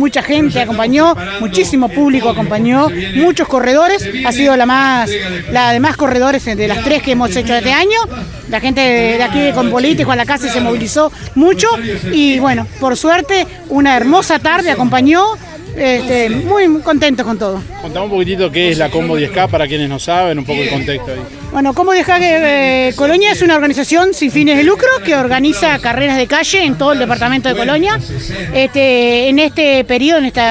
Mucha gente acompañó, muchísimo público acompañó, muchos corredores, ha sido la más, la de más corredores de las tres que hemos hecho este año. La gente de aquí con político a la casa se movilizó mucho y bueno, por suerte una hermosa tarde acompañó este, muy, contentos con todo. Contamos un poquitito qué es la Combo 10K para quienes no saben, un poco el contexto ahí. Bueno, Combo 10K eh, Colonia es una organización sin fines de lucro que organiza carreras de calle en todo el departamento de Colonia. Este, en este periodo, en este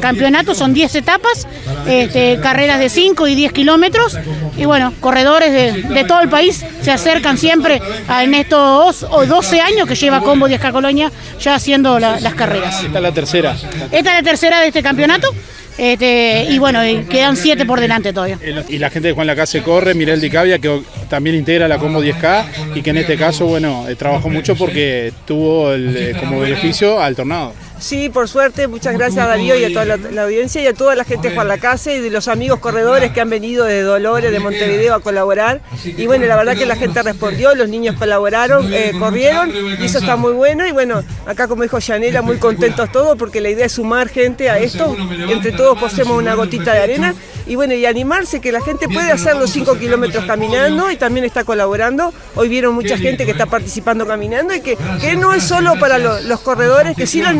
campeonato, son 10 etapas, este, carreras de 5 y 10 kilómetros. Y bueno, corredores de, todo el país se acercan siempre en estos 12 años que lleva Combo 10K Colonia ya haciendo las carreras. Esta es la tercera. Esta es la tercera de este campeonato. Este, y bueno, quedan siete por delante todavía. Y la gente de Juan Lacase corre, Mirel Dicavia, que también integra la Combo 10K y que en este caso, bueno, eh, trabajó mucho porque tuvo eh, como beneficio al tornado. Sí, por suerte, muchas gracias a Darío y a toda la, audiencia y a toda la gente de Juan Lacase y de los amigos corredores que han venido de Dolores, de Montevideo a colaborar. Y bueno, la verdad que la gente respondió, los niños colaboraron, eh, corrieron y eso está muy bueno. Y bueno, acá como dijo Yanela, muy contentos todos porque la idea es sumar gente a esto. Entre todos posemos una gotita de arena. y bueno, y animarse que la gente puede hacer los 5 kilómetros caminando y también está colaborando. Hoy vieron mucha gente que está participando caminando y que, que no es solo para los corredores, que sí los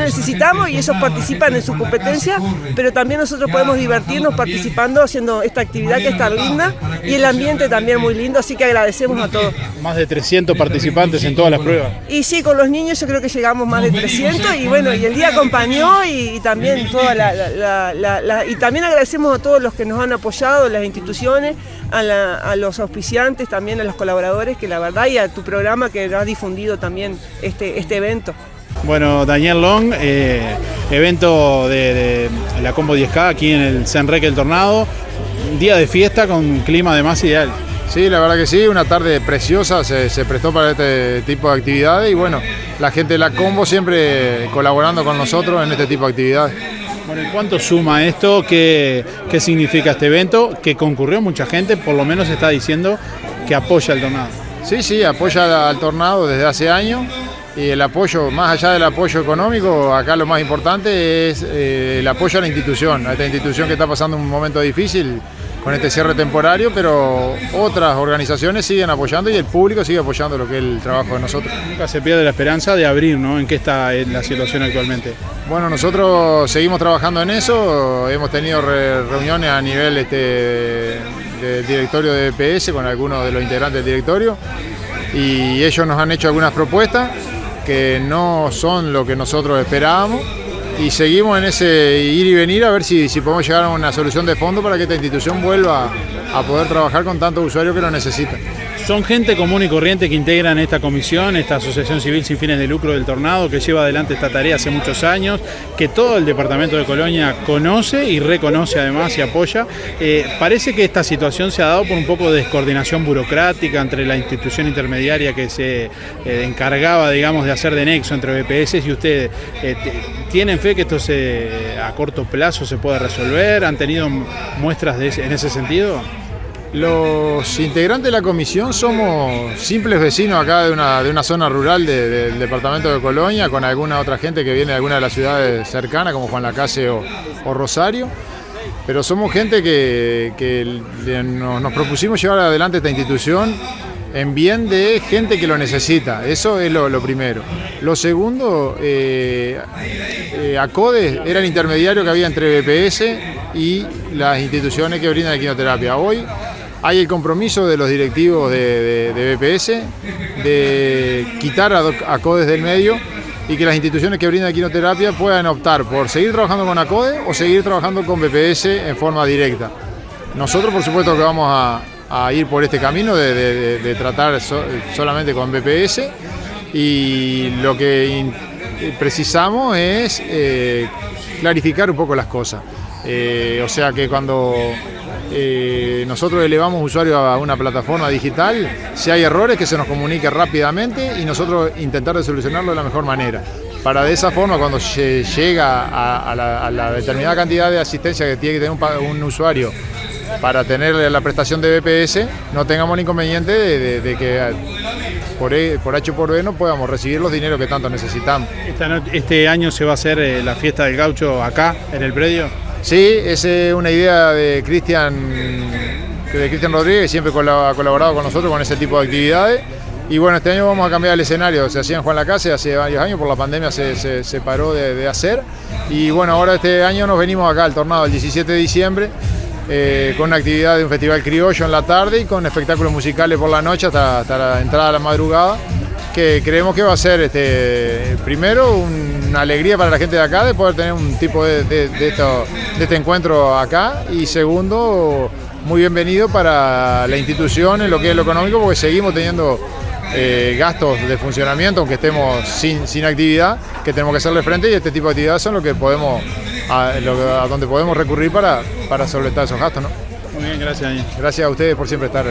y ellos participan en su competencia, pero también nosotros podemos divertirnos participando, haciendo esta actividad que está linda y el ambiente también muy lindo, así que agradecemos a todos. Más de 300 participantes en todas las pruebas. Y sí, con los niños yo creo que llegamos más de 300 y bueno, y el día acompañó y, también toda la, y también agradecemos a todos los que nos han apoyado, las instituciones, a, los auspiciantes, también a los colaboradores, que la verdad, y a tu programa que ha difundido también este, este evento. Bueno, Daniel Long, eh, evento de, la Combo 10K aquí en el Senreque del Tornado, día de fiesta con clima además ideal. Sí, la verdad que sí, una tarde preciosa, se, se, prestó para este tipo de actividades y bueno, la gente de la Combo siempre colaborando con nosotros en este tipo de actividades. Bueno, ¿cuánto suma esto? ¿Qué, ¿Qué significa este evento? Que concurrió mucha gente, por lo menos está diciendo que apoya al tornado. Sí, sí, apoya al tornado desde hace años y el apoyo, más allá del apoyo económico, acá lo más importante es eh, el apoyo a la institución, a esta institución que está pasando un momento difícil con este cierre temporario, pero otras organizaciones siguen apoyando y el público sigue apoyando lo que es el trabajo de nosotros. Nunca se pierde la esperanza de abrir, ¿no? ¿En qué está la situación actualmente? Bueno, nosotros seguimos trabajando en eso, hemos tenido reuniones a nivel este, del directorio de EPS con algunos de los integrantes del directorio y ellos nos han hecho algunas propuestas que no son lo que nosotros esperábamos. Y seguimos en ese ir y venir a ver si, si podemos llegar a una solución de fondo para que esta institución vuelva a poder trabajar con tantos usuarios que lo necesitan. Son gente común y corriente que integran esta comisión, esta asociación civil sin fines de lucro del Tornado, que lleva adelante esta tarea hace muchos años, que todo el departamento de Colonia conoce y reconoce además y apoya. Eh, parece que esta situación se ha dado por un poco de descoordinación burocrática entre la institución intermediaria que se eh, encargaba, digamos, de hacer de nexo entre BPS y ustedes. Eh, ¿Tienen fe que esto se, a corto plazo se pueda resolver? ¿Han tenido muestras en ese sentido? Los integrantes de la comisión somos simples vecinos acá de una, de una zona rural del departamento de Colonia, con alguna otra gente que viene de alguna de las ciudades cercanas, como Juan Lacase o Rosario. Pero somos gente que, nos, propusimos llevar adelante esta institución en bien de gente que lo necesita. Eso es lo, primero. Lo segundo, eh, eh, ACODE era el intermediario que había entre BPS y las instituciones que brindan quimioterapia. Hoy hay el compromiso de los directivos de, BPS de quitar a, ACODES del medio y que las instituciones que brindan quinoterapia puedan optar por seguir trabajando con ACODE o seguir trabajando con BPS en forma directa. Nosotros por supuesto que vamos a, ir por este camino de, tratar solamente con BPS y lo que precisamos es eh, clarificar un poco las cosas. Eh, o sea que cuando eh, nosotros elevamos usuarios a una plataforma digital, si hay errores que se nos comunique rápidamente y nosotros intentar de solucionarlo de la mejor manera. Para de esa forma, cuando se llega a, la, determinada cantidad de asistencia que tiene que tener un, usuario para tener la prestación de BPS, no tengamos el inconveniente de, que por, e, por H por B no podamos recibir los dineros que tanto necesitamos. ¿Este año se va a hacer eh, la fiesta del gaucho acá, en el predio? Sí, es una idea de Cristian de Cristian Rodríguez, siempre ha colaborado con nosotros con ese tipo de actividades. Y bueno, este año vamos a cambiar el escenario. Se hacía en Juan Lacase hace varios años, por la pandemia se, se, paró de, hacer. Y bueno, ahora este año nos venimos acá al tornado el 17 de diciembre, eh, con una actividad de un festival criollo en la tarde y con espectáculos musicales por la noche hasta, la entrada de la madrugada. Que creemos que va a ser este, primero una alegría para la gente de acá de poder tener un tipo de, de este encuentro acá y segundo muy bienvenido para la institución en lo que es lo económico porque seguimos teniendo eh, gastos de funcionamiento, aunque estemos sin, sin actividad, que tenemos que hacerle frente y este tipo de actividades son lo que podemos, a, donde podemos recurrir para, para solventar esos gastos. ¿no? Muy bien, gracias. Gracias a ustedes por siempre estar